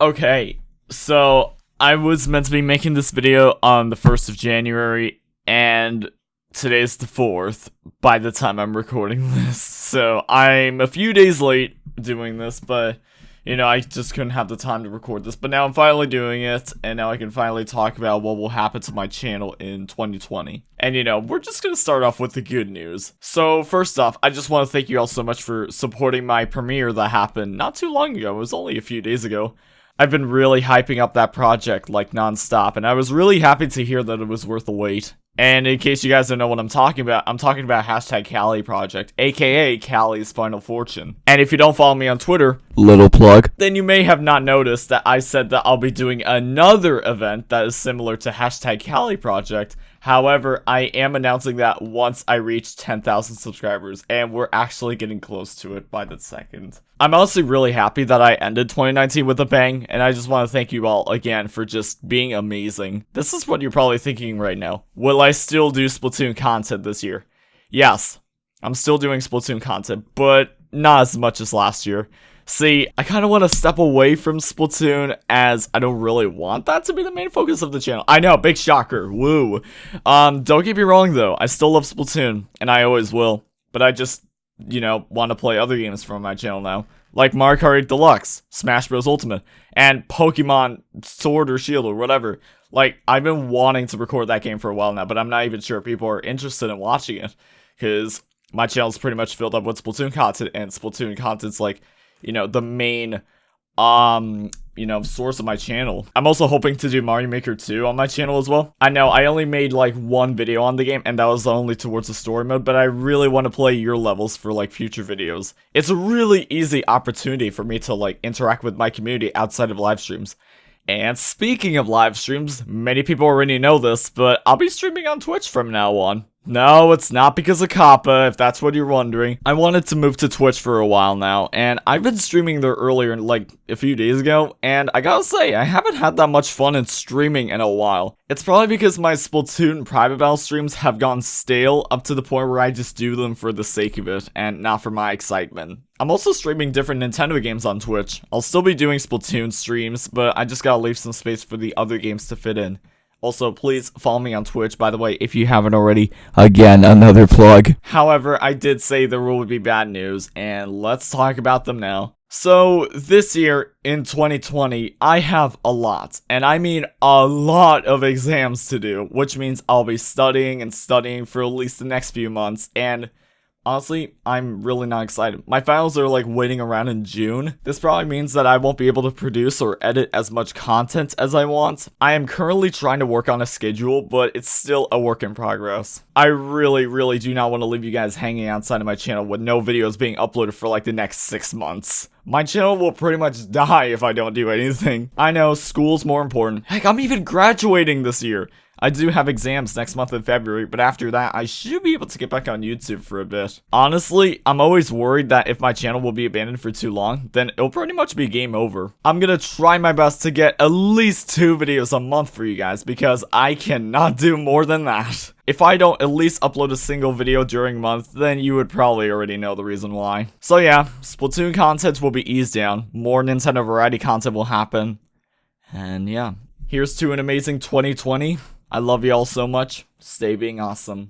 Okay, so I was meant to be making this video on the 1st of January, and today's the 4th by the time I'm recording this. So I'm a few days late doing this, but you know, I just couldn't have the time to record this. But now I'm finally doing it, and now I can finally talk about what will happen to my channel in 2020. And you know, we're just gonna start off with the good news. So first off, I just want to thank you all so much for supporting my premiere that happened not too long ago. It was only a few days ago. I've been really hyping up that project like nonstop, and I was really happy to hear that it was worth the wait. And in case you guys don't know what I'm talking about, I'm talking about hashtag Callie Project, aka Callie's Final Fortune. And if you don't follow me on Twitter, Little plug. then you may have not noticed that I said that I'll be doing another event that is similar to hashtag Callie Project. However, I am announcing that once I reach 10,000 subscribers, and we're actually getting close to it by the second. I'm honestly really happy that I ended 2019 with a bang, and I just want to thank you all again for just being amazing. This is what you're probably thinking right now. Will I still do Splatoon content this year? Yes, I'm still doing Splatoon content, but not as much as last year. See, I kind of want to step away from Splatoon as I don't really want that to be the main focus of the channel. I know, big shocker, woo. Um, don't get me wrong though, I still love Splatoon, and I always will. But I just, you know, want to play other games from my channel now. Like Mario Kart Deluxe, Smash Bros. Ultimate, and Pokemon Sword or Shield or whatever. Like, I've been wanting to record that game for a while now, but I'm not even sure if people are interested in watching it. Because my channel's pretty much filled up with Splatoon content, and Splatoon content's like, you know, the main um you know source of my channel. I'm also hoping to do mario maker 2 on my channel as well. I know i only made like one video on the game and that was only towards the story mode but i really want to play your levels for like future videos. It's a really easy opportunity for me to like interact with my community outside of live streams. And speaking of live streams, many people already know this, but I'll be streaming on Twitch from now on. No, it's not because of Kappa, if that's what you're wondering. I wanted to move to Twitch for a while now, and I've been streaming there earlier, like a few days ago, and I gotta say, I haven't had that much fun in streaming in a while. It's probably because my Splatoon private battle streams have gone stale up to the point where I just do them for the sake of it, and not for my excitement. I'm also streaming different Nintendo games on Twitch. I'll still be doing Splatoon streams, but I just gotta leave some space for the other games to fit in. Also, please follow me on Twitch, by the way, if you haven't already. Again, another plug. However, I did say there will be bad news, and let's talk about them now. So, this year, in 2020, I have a lot, and I mean a lot of exams to do, which means I'll be studying and studying for at least the next few months, and Honestly, I'm really not excited. My finals are like waiting around in June. This probably means that I won't be able to produce or edit as much content as I want. I am currently trying to work on a schedule, but it's still a work in progress. I really, really do not want to leave you guys hanging outside of my channel with no videos being uploaded for like the next six months. My channel will pretty much die if I don't do anything. I know, school's more important. Heck, I'm even graduating this year. I do have exams next month in February, but after that, I should be able to get back on YouTube for a bit. Honestly, I'm always worried that if my channel will be abandoned for too long, then it'll pretty much be game over. I'm gonna try my best to get at least two videos a month for you guys, because I cannot do more than that. If I don't at least upload a single video during month, then you would probably already know the reason why. So yeah, Splatoon content will be eased down, more Nintendo variety content will happen, and yeah. Here's to an amazing 2020. I love y'all so much. Stay being awesome.